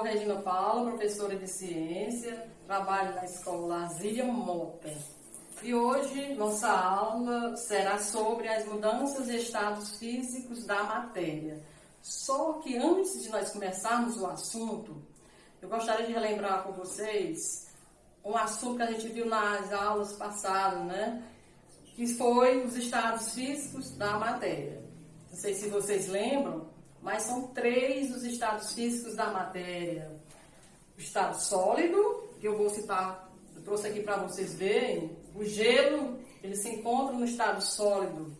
sou Regina Paula, professora de ciência, trabalho na escola Zília Mota. E hoje nossa aula será sobre as mudanças de estados físicos da matéria. Só que antes de nós começarmos o assunto, eu gostaria de relembrar com vocês um assunto que a gente viu nas aulas passadas, né? Que foi os estados físicos da matéria. Não sei se vocês lembram, mas são três os estados físicos da matéria. O estado sólido, que eu vou citar, eu trouxe aqui para vocês verem, o gelo, ele se encontra no estado sólido.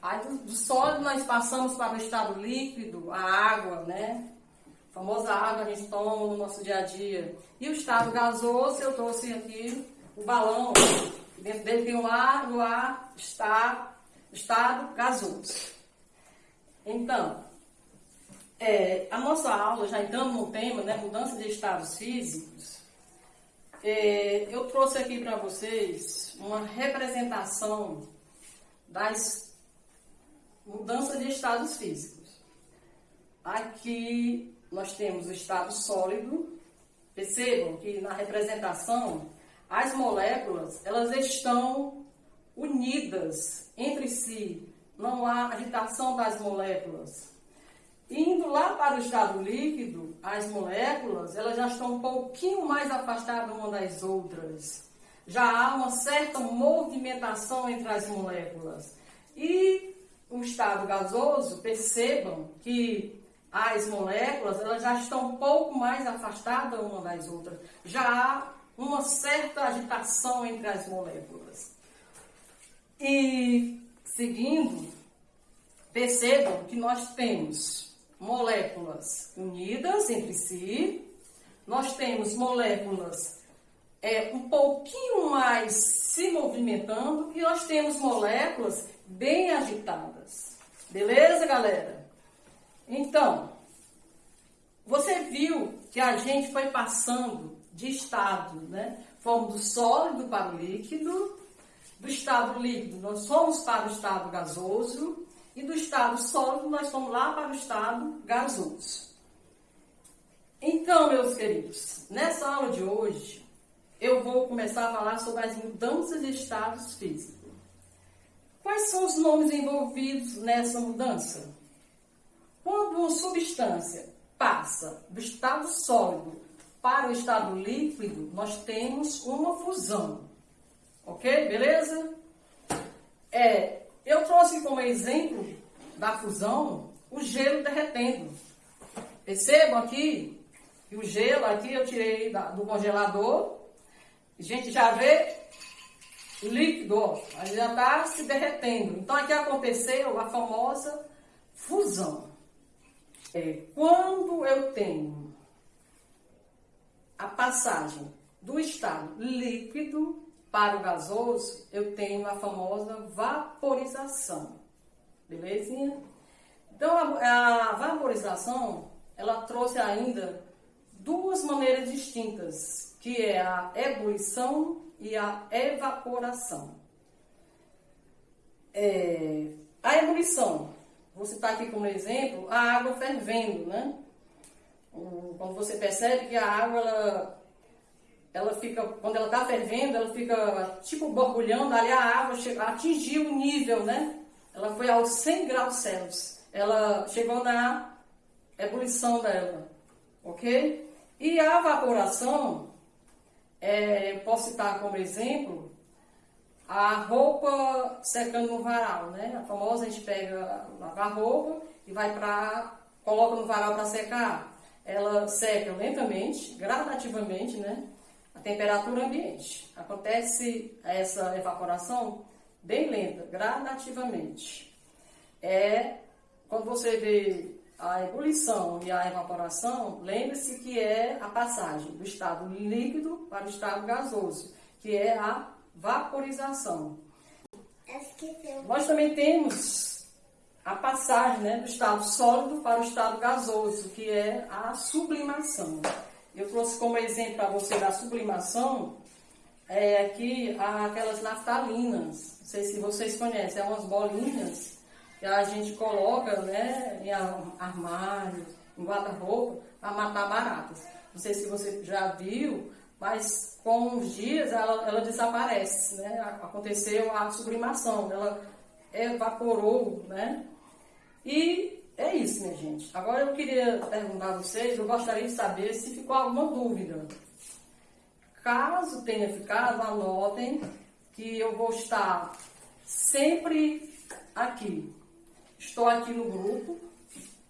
Aí do, do, sólido nós passamos para o estado líquido, a água, né? A famosa água que a gente toma no nosso dia a dia. E o estado gasoso, eu trouxe aqui o balão. Dentro dele tem o ar, o ar está estado gasoso. Então, é, a nossa aula, já entrando no tema, né, mudança de estados físicos, é, eu trouxe aqui para vocês uma representação das mudanças de estados físicos. Aqui nós temos o estado sólido. Percebam que na representação as moléculas elas estão unidas entre si. Não há agitação das moléculas. Indo lá para o estado líquido, as moléculas elas já estão um pouquinho mais afastadas uma das outras. Já há uma certa movimentação entre as moléculas. E o estado gasoso, percebam que as moléculas elas já estão um pouco mais afastadas uma das outras. Já há uma certa agitação entre as moléculas. E seguindo, percebam que nós temos moléculas unidas entre si, nós temos moléculas é, um pouquinho mais se movimentando e nós temos moléculas bem agitadas. Beleza, galera? Então, você viu que a gente foi passando de estado, né? Fomos do sólido para o líquido, do estado líquido nós fomos para o estado gasoso, e do estado sólido, nós fomos lá para o estado gasoso. Então, meus queridos, nessa aula de hoje, eu vou começar a falar sobre as mudanças de estados físicos. Quais são os nomes envolvidos nessa mudança? Quando uma substância passa do estado sólido para o estado líquido, nós temos uma fusão. Ok? Beleza? É, eu trouxe como exemplo da fusão o gelo derretendo. Percebam aqui que o gelo aqui eu tirei da, do congelador. A gente já vê líquido, ó, já está se derretendo. Então aqui aconteceu a famosa fusão. É, quando eu tenho a passagem do estado líquido para o gasoso, eu tenho a famosa vaporização. Belezinha? Então, a, a vaporização, ela trouxe ainda duas maneiras distintas, que é a ebulição e a evaporação. É, a ebulição, vou citar aqui como exemplo a água fervendo, né? Quando você percebe que a água ela ela fica, quando ela está fervendo, ela fica tipo borbulhando, ali a água atingiu o nível, né? Ela foi aos 100 graus Celsius. Ela chegou na ebulição dela, ok? E a evaporação, é, posso citar como exemplo, a roupa secando no varal, né? A famosa, a gente pega, lava a roupa e vai para, coloca no varal para secar. Ela seca lentamente, gradativamente, né? A temperatura ambiente. Acontece essa evaporação bem lenta, gradativamente. É quando você vê a ebulição e a evaporação, lembre-se que é a passagem do estado líquido para o estado gasoso, que é a vaporização. Nós também temos a passagem né, do estado sólido para o estado gasoso, que é a sublimação. Eu trouxe como exemplo para você da sublimação é, aqui aquelas naftalinas. Não sei se vocês conhecem, é umas bolinhas que a gente coloca né, em armários, em guarda-roupa para matar baratas. Não sei se você já viu, mas com os dias ela, ela desaparece, né? Aconteceu a sublimação, ela evaporou, né? E é isso, minha gente. Agora eu queria perguntar a vocês, eu gostaria de saber se ficou alguma dúvida. Caso tenha ficado, anotem que eu vou estar sempre aqui. Estou aqui no grupo,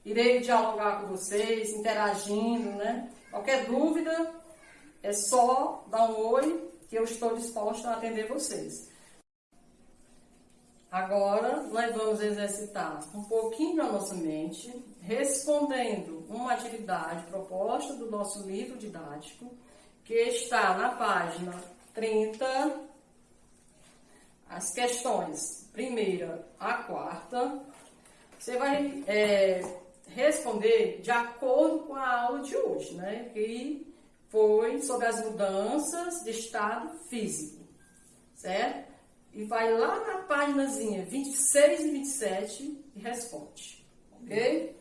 irei dialogar com vocês, interagindo, né? Qualquer dúvida, é só dar um oi que eu estou disposta a atender vocês. Agora, nós vamos exercitar um pouquinho da nossa mente, respondendo uma atividade proposta do nosso livro didático, que está na página 30, as questões primeira a quarta. Você vai é, responder de acordo com a aula de hoje, né? Que foi sobre as mudanças de estado físico, certo? E vai lá na páginazinha 26 e 27 e responde, ok?